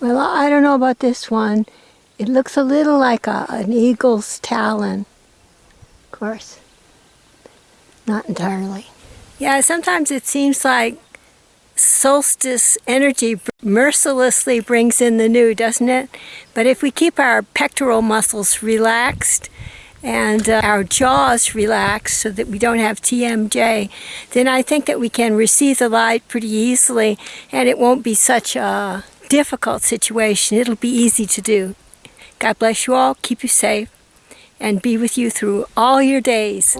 Well, I don't know about this one. It looks a little like a, an eagle's talon. Of course, not entirely. Yeah, sometimes it seems like solstice energy mercilessly brings in the new, doesn't it? But if we keep our pectoral muscles relaxed and uh, our jaws relaxed so that we don't have TMJ, then I think that we can receive the light pretty easily and it won't be such a difficult situation. It'll be easy to do. God bless you all, keep you safe, and be with you through all your days.